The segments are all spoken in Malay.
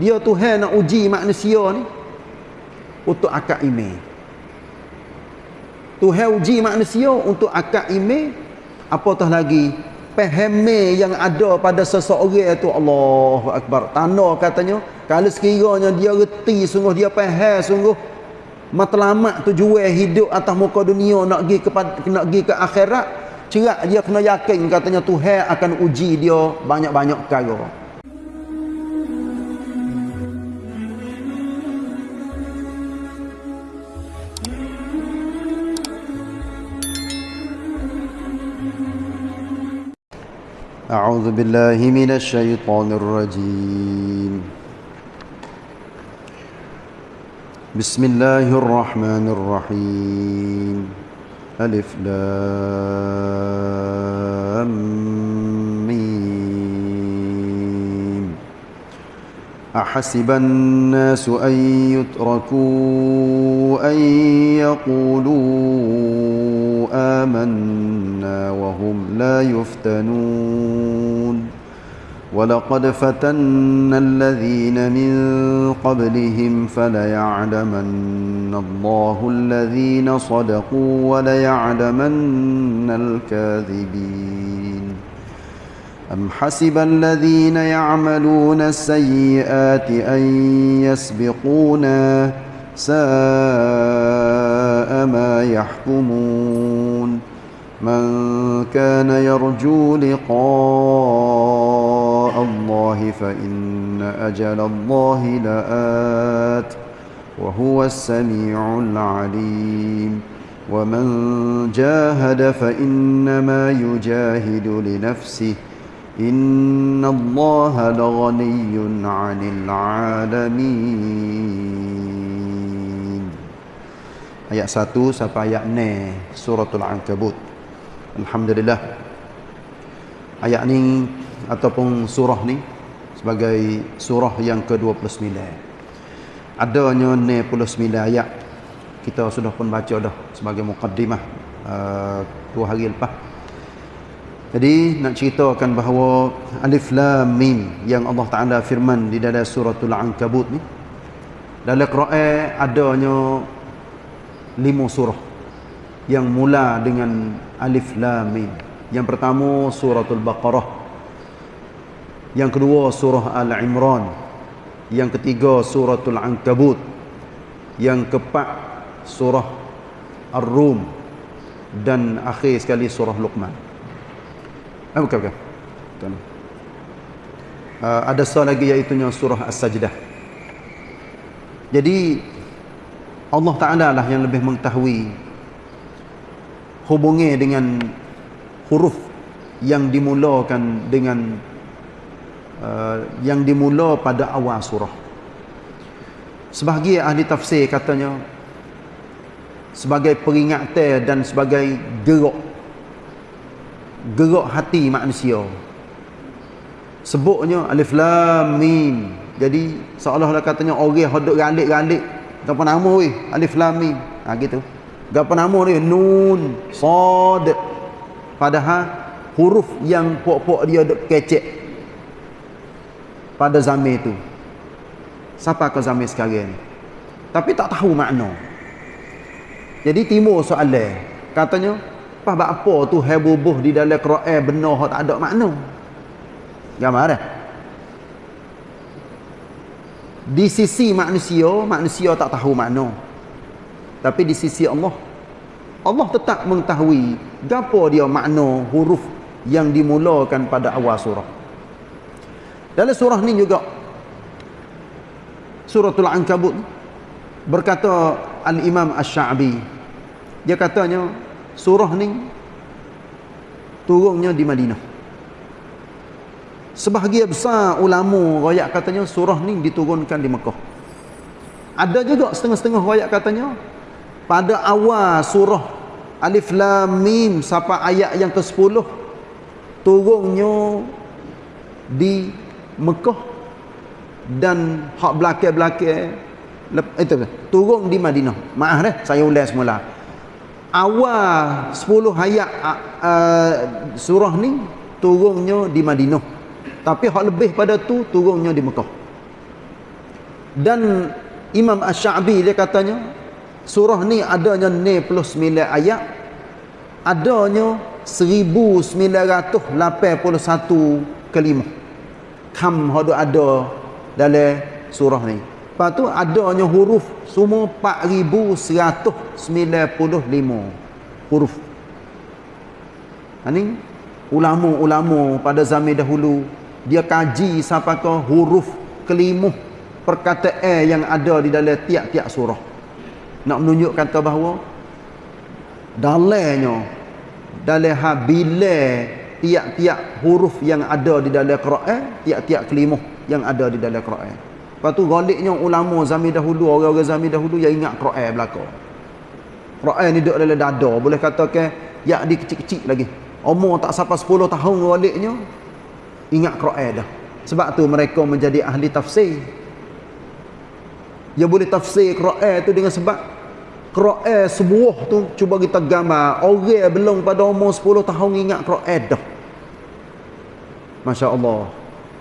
dia Tuhan nak uji manusia ni untuk akad iman Tuhan uji manusia untuk akad iman apatah lagi pahame yang ada pada seseorang itu Allahu akbar. Tanda katanya kalau sekiranya dia reti sungguh dia faham sungguh matlamat tujuan hidup atas muka dunia nak pergi ke nak pergi ke akhirat cerak dia kena yakin katanya Tuhan akan uji dia banyak-banyak perkara أعوذ بالله من الشيطان الرجيم. بسم الله الرحمن الرحيم. ألف لام ميم. أحسب الناس أن يتركوا أن يقولوا آمنا وهم لا يفتنون. ولقد فتنا الذين من قبلهم فليعلمن الله الذين صدقوا وليعلمن الكاذبين. أم حسب الذين يعملون السيئات أن يسبقونا ساء ما يحكمون؟ كان يرجو لقاء الله فإن أجل الله لآت وهو السميع العليم ومن جاهد فإنما يجاهد لنفسه إن الله لغني عن العالمين Ayat 1 sampai ayat 6 Suratul Ankabut Alhamdulillah. Ayat ni Ataupun surah ni Sebagai surah yang ke-29. Adanya 69 ayat. Kita sudah pun baca dah Sebagai mukaddimah uh, Dua hari lepas. Jadi nak ceritakan bahawa Alif Lam Mim Yang Allah Ta'ala firman di dalam suratul Ankabut ni Dalam Quran adanya Lima surah yang mula dengan alif lam mim. Yang pertama suratul Baqarah. Yang kedua surah Al-Imran. Yang ketiga suratul Ankabut. Yang keempat surah Ar-Rum dan akhir sekali surah Luqman. Ah bukan bukan. Tuan. Uh, ada satu lagi iaitu surah As-Sajdah. Jadi Allah Taala lah yang lebih mengetahui hubungi dengan huruf yang dimulakan dengan uh, yang dimula pada awal surah. Sebahagian ahli tafsir katanya sebagai peringatan dan sebagai gerak gerak hati manusia. Sebutnya alif lam mim. Jadi seolah-olah katanya orang hodok galik-galik apa nama weh alif lam mim. Ha gitu. Gapa nama dia? Nun, Sad. Padahal huruf yang pok-pok dia duk kecek pada zaman itu. Siapa ke zaman sekarang? Tapi tak tahu makna. Jadi timur soalan. Katanya, apa apa tu hebubuh di dalam Quran benar tak ada makna? Gambar dah. Di sisi manusia, manusia tak tahu makna. Tapi di sisi Allah Allah tetap mengetahui apa dia makna huruf yang dimulakan pada awal surah. Dalam surah ni juga Suratul Ankabut berkata Al-Imam Asy-Sya'bi dia katanya surah ni turunnya di Madinah. Sebahagian besar ulama royak katanya surah ni diturunkan di Mekah. Ada juga setengah-setengah royak katanya pada awal surah Alif Lam Mim sampai ayat yang ke-10 turunnya di Mekah dan hak belakang-belakang itu turun di Madinah. Maaf dah saya ulang semula. Awal 10 ayat uh, surah ni turunnya di Madinah. Tapi hak lebih pada tu turunnya di Mekah. dan Imam Ash-Sha'bi dia katanya surah ni adanya 99 ayat. Adanya 1981 kalimah kam hadu ada dalam surah ni. Lepas tu adanya huruf semua 4195 huruf. Ini ulama-ulama pada zaman dahulu dia kaji ke huruf kelimuh perkataan yang ada di dalam tiap-tiap surah nak menunjukkan kata bahawa dalamnya dalam habile tiap-tiap huruf yang ada di dalam Quran tiap-tiap kelimuh yang ada di dalam Quran. Lepas tu galiknya ulama zaman dahulu orang-orang zaman dahulu yang ingat Quran belakang Quran ni duduk dalam dada boleh katakan ya di kecil-kecil lagi. Umur tak sampai 10 tahun galiknya ingat Quran dah. Sebab tu mereka menjadi ahli tafsir dia boleh tafsir Quran tu dengan sebab Quran sebuah tu cuba kita gambar. Orang belum pada umur 10 tahun ingat Quran dah. Masya Allah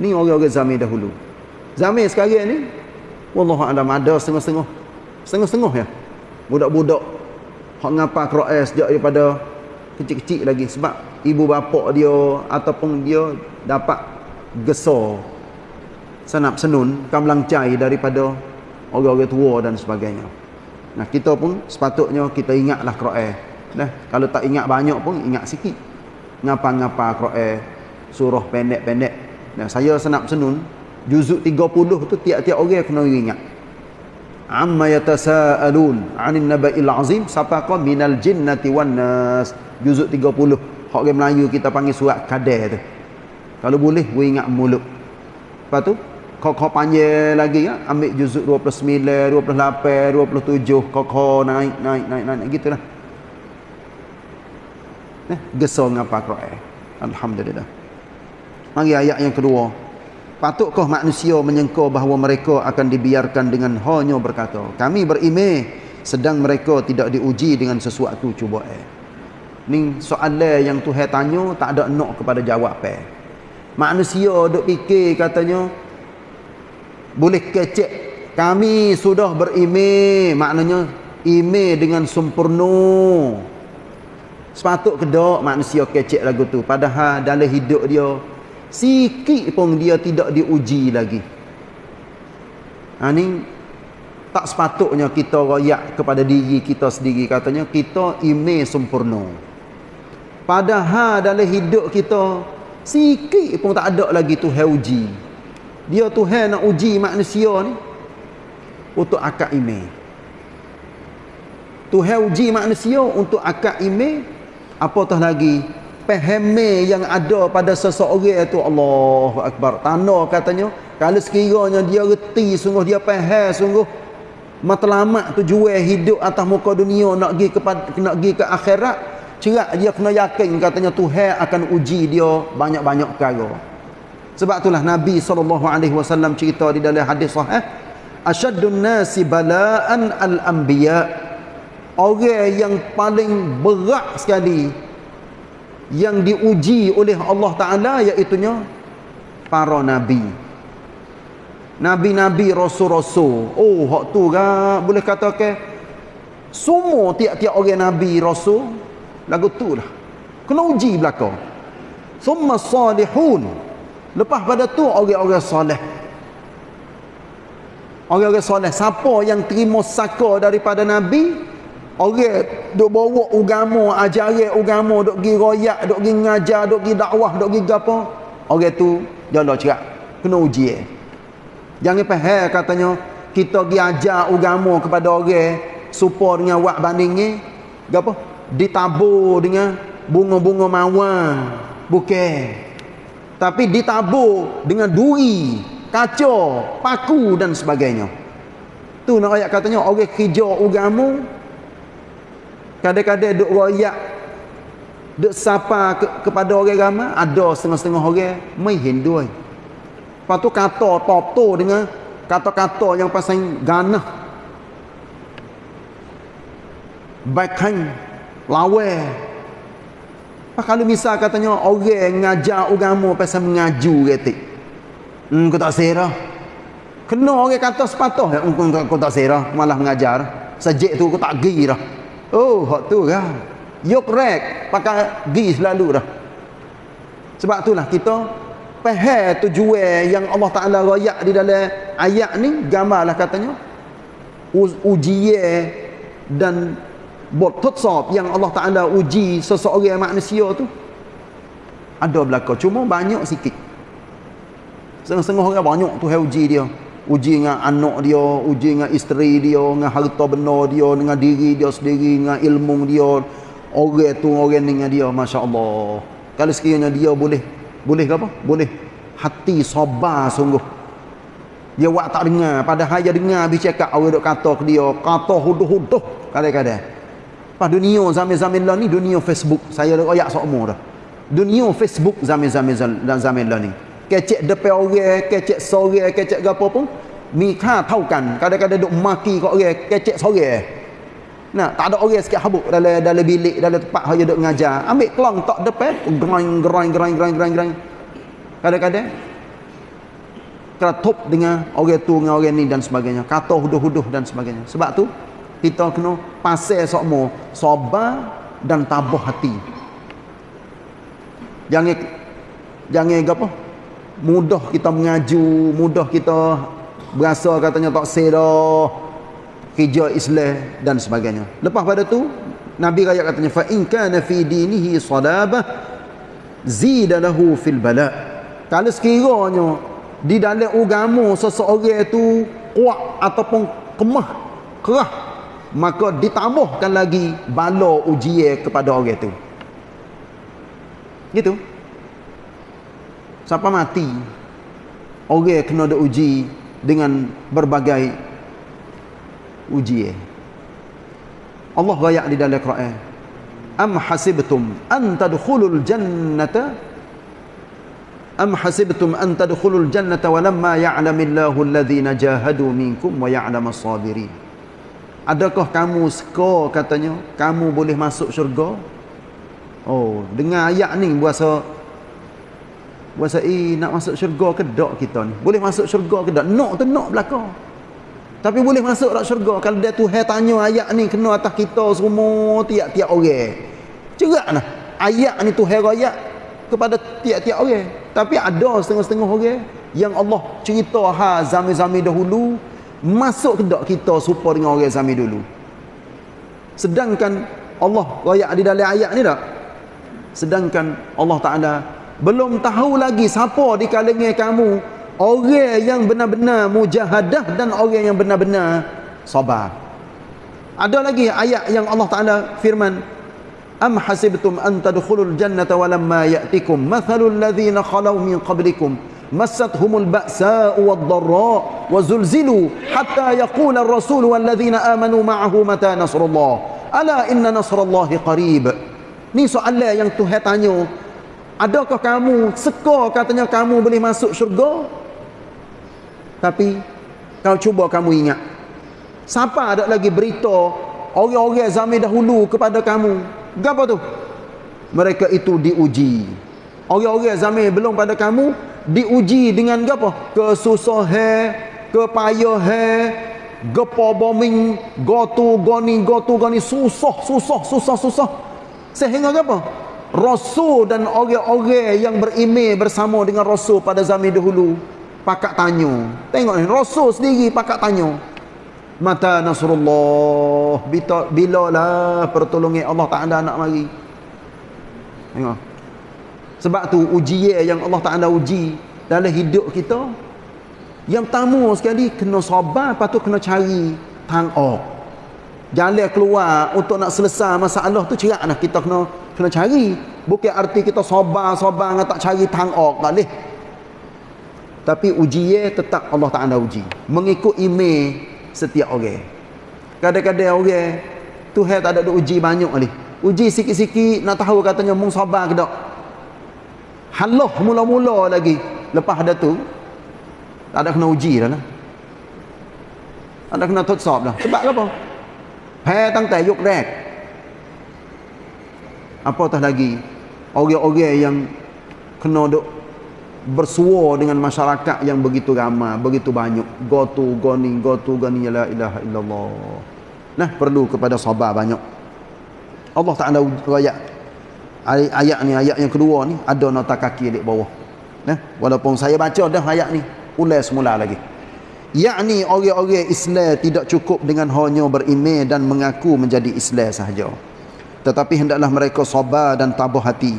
ni orang-orang zaman dahulu. Zaman sekarang ni Wallahu alam ada setengah-setengah. Setengah-setengah ya. Budak-budak hak ngapa Quran sejak daripada kecil-kecil lagi. Sebab ibu bapa dia ataupun dia dapat gesor sanap senun kamlang cai daripada orang-orang tua dan sebagainya. Nah, kita pun sepatutnya kita ingatlah Quran. Nah, kalau tak ingat banyak pun ingat sikit. Ngapa-ngapa Quran surah pendek-pendek. Nah, saya senap senun juzuk 30 tu tiap-tiap orang kena ingat. Amma yatasaalun 'anil naba'il 'azim sapaqa minal jinnati wan nas juzuk 30. Hak orang Melayu kita panggil surat kadar tu. Kalau boleh, we ingat mulut. Lepas tu, kau kau panjang lagi ya? Ambil juzuk 29 28 27 kau kau naik naik naik naik gitulah. Eh gesor ngapa Quran. Alhamdulillah. Mari ayat yang kedua. Patutkah manusia menyangka bahawa mereka akan dibiarkan dengan hanya berkata kami berimeh sedang mereka tidak diuji dengan sesuatu cuba eh ni soalan yang Tuhan tanya tak ada nak kepada jawab eh. Manusia duk fikir katanya boleh kecek. Kami sudah berimej maknanya imej dengan sempurna. Sepatut kedok manusia kecek lagu tu padahal dalam hidup dia sikit pun dia tidak diuji lagi. Ha ni tak sepatutnya kita royak kepada diri kita sendiri. Katanya kita imej sempurna. Padahal dalam hidup kita sikit pun tak ada lagi tu uji dia Tuhan nak uji manusia ni untuk akad email Tuhan uji manusia untuk akad email apatah lagi pahame yang ada pada seseorang itu Allahu Akbar. Tanda katanya kalau sekiranya dia reti sungguh dia faham sungguh matlamat tujuan hidup atas muka dunia nak pergi ke nak pergi ke akhirat cerak dia kena yakin katanya Tuhan akan uji dia banyak-banyak perkara sebab itulah Nabi SAW cerita di dalam hadis sahih Asyaddun nasi bala'an al-anbiya. Orang yang paling berat sekali Yang diuji oleh Allah Ta'ala Iaitunya Para Nabi. Nabi-Nabi Rasul-Rasul Oh, hak tu kan Boleh kata ke Semua tiap-tiap orang Nabi Rasul Lagu tu lah. Kena uji belakang Summa salihun Lepas pada tu orang-orang soleh. Orang-orang soleh. Siapa yang terima saka daripada Nabi? Orang duk bawa agama, ajaran agama, duk pergi royak, duk pergi ngajar, duk pergi dakwah, duk pergi apa? Orang tu jalan cerak. Kena uji eh. Jangan faham katanya kita pergi ajar agama kepada orang supaya dengan wak bandingnya apa? Ditabur dengan bunga-bunga mawar. Bukan tapi ditabur dengan duri, kaca, paku dan sebagainya. Tu nak ayat katanya orang kerja agama kadang-kadang duk royak duk sapa ke, kepada orang agama ada setengah-setengah orang mai Hindu. Lepas tu kata tu dengan kata-kata yang pasal ganah. Backhand kalau misal katanya orang ngajar agama pasal mengaju ketik. Hmm, kau tak serah. kena orang kata sepatah. Ya aku, aku tak serah malah mengajar. Sejak tu aku tak pergi dah. Oh hak tu kan yok rek pakai gi selalu dah. Sebab itulah kita faham tujuan yang Allah Taala royak di dalam ayat ni. Gambarlah katanya ujian dan buat tutsab yang Allah Taala uji seseorang manusia tu. Ada belaka cuma banyak sikit. Setengah-setengah orang banyak tu uji dia. Uji dengan anak dia uji dengan isteri dia dengan harta benda dia dengan diri dia sendiri dengan ilmu dia. Orang tu orang dengan dia Masya Allah kalau sekiranya dia boleh boleh ke apa? boleh. Hati sabar sungguh. Dia buat tak dengar. Padahal dia dengar habis cakap orang duk kata ke dia kata huduh-huduh kadang-kadang pada dunia zaman-zaman lah ni dunia Facebook saya dah ayak semua dah. Dunia Facebook zaman-zaman zaman lah ni. Kecek depan orang kecek sore kecek apa pun mikha tahu kan kadang-kadang duk maki kat orang kecek sore. Nah tak ada orang sikit habuk dalam dalam bilik dalam tempat hanya duk ngajar. Ambil kelang tak depan gerang gerang gerang gerang gerang gerang kadang-kadang keratup dengan orang tu dengan orang ni dan sebagainya. Kata huduh-huduh dan sebagainya. Sebab tu kita kena pasal semua sabar dan tabah hati. Jangan jangan apa? Mudah kita mengaju mudah kita berasa katanya tak sedah kerja Islam dan sebagainya. Lepas pada tu Nabi raya katanya fa in kana fi dinihi sadabah zida lahu fil bala. Kalau sekiranya di dalam agama seseorang itu kuat ataupun kemah kerah maka ditambahkan lagi bala ujian kepada orang itu. Gitu. Siapa mati orang kena ada uji dengan berbagai ujian. Allah rayak di dalam Quran am hasibtum an tadkhulul jannata? Am hasibtum an tadkhulul jannata walamma ya'lamillahu alladhina jahadu minkum wa ya'lamas sabirin adakah kamu suka katanya kamu boleh masuk syurga oh dengar ayat ni berasa Puasa eh nak masuk syurga ke tak kita ni? Boleh masuk syurga ke tak? Nak tu nak belaka. Tapi boleh masuk tak syurga kalau dia Tuhan tanya ayat ni kena atas kita semua tiap-tiap orang. Ceraklah. Ayat ni Tuhan ayat kepada tiap-tiap orang. Tapi ada setengah-setengah orang yang Allah cerita ha zaman-zaman dahulu masuk ke tak kita serupa dengan orang zaman dulu. Sedangkan Allah ayat di dalam ayat ni tak? Sedangkan Allah Taala belum tahu lagi siapa di kalangan kamu orang yang benar-benar mujahadah dan orang yang benar-benar sabar ada lagi ayat yang Allah Taala firman am hasibtum an tadkhulul jannata walamma ya'tikum mathalul ladzina khalau min qablikum massathumul ba'sa'u wad-dharra wa zulzilu hatta yaqula ar-rasul wal amanu ma'ahu mata nasrullah ala inna nasrallahi qarib ni soalan yang Tuhan tanya Adakah kamu seka katanya kamu boleh masuk syurga? Tapi kau cuba kamu ingat. Siapa ada lagi berita orang-orang zaman dahulu kepada kamu? Gapo tu? Mereka itu diuji. Orang-orang zaman belum pada kamu diuji dengan gapo? Kesusahan, kepayahan, gepo bombing, gotu goni gotu goni susah, susah, susah, susah. Sehingga gapo? Rasul dan orang-orang yang berimej bersama dengan Rasul pada zaman dahulu pakak tanya. Tengok ni Rasul sendiri pakak tanya. Mata Nasrullah bila lah pertolongan Allah Taala nak mari. Tengok. Sebab tu ujian yang Allah Taala uji dalam hidup kita. Yang pertama sekali kena sabar lepas tu kena cari tangok jalan keluar untuk nak selesai masalah tu cerak lah kita kena kena cari. Bukan arti kita sabar-sabar dengan tak cari tangok tak boleh. Tapi ujian tetap Allah Ta'ala uji. Mengikut email setiap orang. Kadang-kadang orang Tuhan tak ada uji banyak kali uji sikit-sikit nak tahu katanya mung sabar ke tak Haloh mula-mula lagi Lepas ada tu Tak ada kena uji dah lah Tak ada kena tutsop dah Sebab apa? Hei tang tak yuk rek Apatah lagi Orang-orang yang Kena duk bersua dengan masyarakat yang begitu ramai, begitu banyak. Gotu goni, gotu goni la ilaha illallah. Nah, perlu kepada sabar banyak. Allah Taala ayat ayat ni, ayat yang kedua ni, ada nota kaki di bawah. Nah, walaupun saya baca dah ayat ni, ulai semula lagi. Yakni orang-orang Islam tidak cukup dengan hanya beriman dan mengaku menjadi Islam sahaja. Tetapi hendaklah mereka sabar dan tabah hati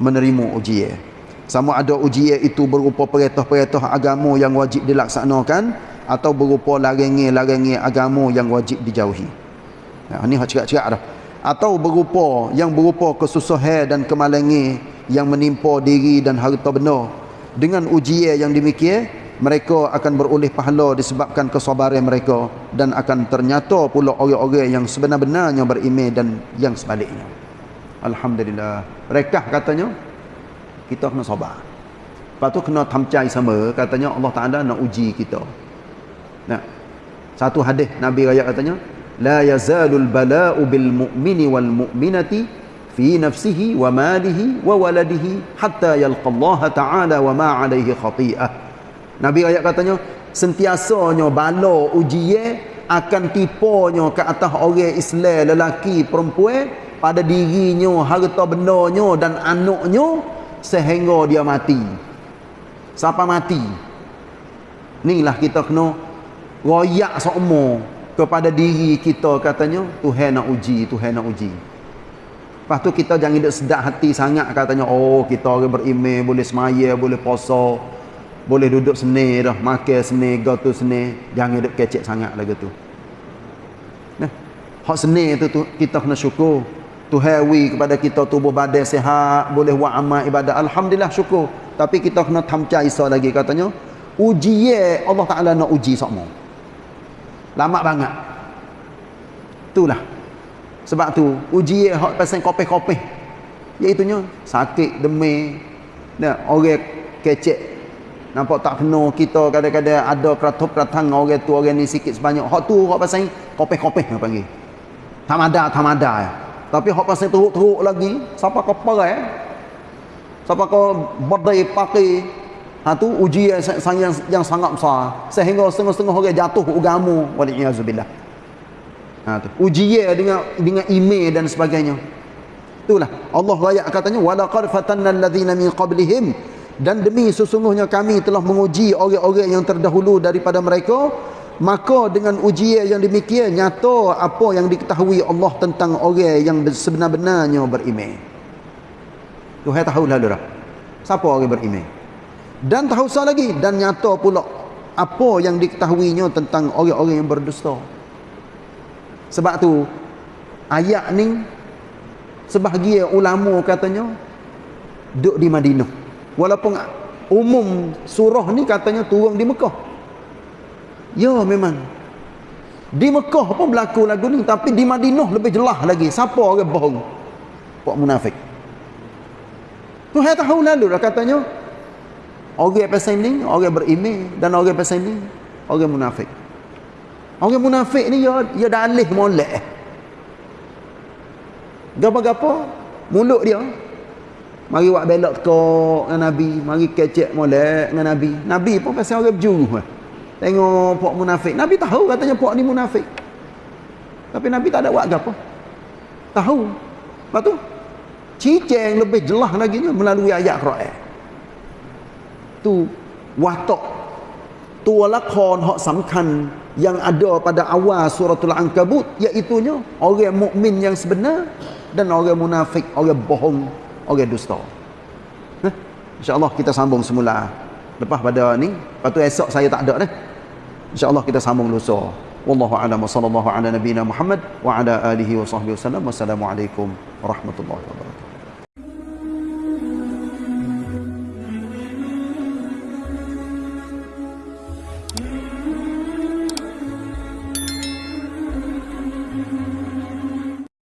menerima ujian. Sama ada ujian itu berupa perintah-perintah agama yang wajib dilaksanakan atau berupa larangan-larangan agama yang wajib dijauhi. Nah, ini hak cerak-cerak dah. Atau berupa yang berupa kesusahan dan kemalangan yang menimpa diri dan harta benda. Dengan ujian yang demikian, mereka akan beroleh pahala disebabkan kesabaran mereka dan akan ternyata pula orang-orang yang sebenar-benarnya beriman dan yang sebaliknya. Alhamdulillah. Mereka katanya kita kena sabar. Lepas tu kena tamcai sama katanya Allah Taala nak uji kita. Nah. Satu hadis Nabi raya katanya wal mu'minati fi nafsihi wa malihi wa waladihi hatta yalqa Allah Taala wa ma 'alaihi khati'ah. Nabi ayat katanya sentiasanya bala ujian akan tipunya ke atas orang Islam lelaki perempuan pada dirinya harta bendanya dan anaknya sehingga dia mati. Siapa mati? Inilah kita kena royak semua kepada diri kita katanya Tuhan nak uji Tuhan nak uji. Lepas tu kita jangan sedap hati sangat katanya oh kita orang beriman boleh semaya boleh puasa boleh duduk seni dah makan seni gotu seni. Jangan duduk kecek sangat lagi tu. Nah hak seni tu, tu kita kena syukur. Tuhan wi kepada kita tubuh badan sihat boleh buat amal ibadat. Alhamdulillah syukur. Tapi kita kena tamca isa lagi katanya uji Allah Taala nak uji semua lama banget itulah sebab tu uji hak pasal kopeh-kopeh iaitu sakit demam nah orang kecek Nampak tak kena kita kadang-kadang ada keratup keratang orang tu orang ni sikit sebanyak. Hak tu hak pasal kopeh-kopeh yang panggil. Tamada tamada ya. Tapi hak pasal teruk-teruk lagi, siapa kau perai? Siapa kau berdai pakai Ha tu uji yang, yang, yang sangat besar. Sehingga setengah-setengah orang jatuh agama waliyazubillah. Ha tu. Ujian dengan dengan email dan sebagainya. Itulah. Allah ayat katanya walaqad fatanna alladhina min qablihim. Dan demi sesungguhnya kami telah menguji orang-orang yang terdahulu daripada mereka maka dengan ujian yang demikian nyata apa yang diketahui Allah tentang orang yang sebenar-benarnya beriman. Tuhan tahu lalu dah. Siapa orang beriman dan tahu sah lagi dan nyata pula apa yang diketahuinya tentang orang-orang yang berdusta. Sebab tu ayat ni sebahagian ulama katanya duduk di Madinah. Walaupun umum surah ni katanya turun di Mekah. Ya memang. Di Mekah pun berlaku lagu ni tapi di Madinah lebih jelas lagi. Siapa orang bohong? Buat munafik. Tuhan tahu lalu lah katanya orang pasal ni orang berimeh dan orang pasal ni orang munafik orang munafik ni ya ya dalih molek gapa-gapa mulut dia Mari buat belok teko dengan Nabi. Mari kecek molek dengan Nabi. Nabi pun pasal orang berjuru. Tengok puak munafik. Nabi tahu katanya puak ni munafik. Tapi Nabi tak ada buat apa. Tahu. Lepas tu, ciceng lebih jelas lagi ni melalui ayat Quran. Tu, watak. Tu lakon hak samkan yang ada pada awal suratul Ankabut. Iaitunya orang mukmin yang sebenar dan orang munafik, orang bohong orang dusta. Nah, insya-Allah kita sambung semula. Lepas pada ni, lepas tu esok saya tak ada dah. Insya-Allah kita sambung lusa. Wallahu a'lam sallallahu ala nabiyyina Muhammad wa ala alihi wa sahbihi wasallam. Wassalamualaikum warahmatullahi wabarakatuh.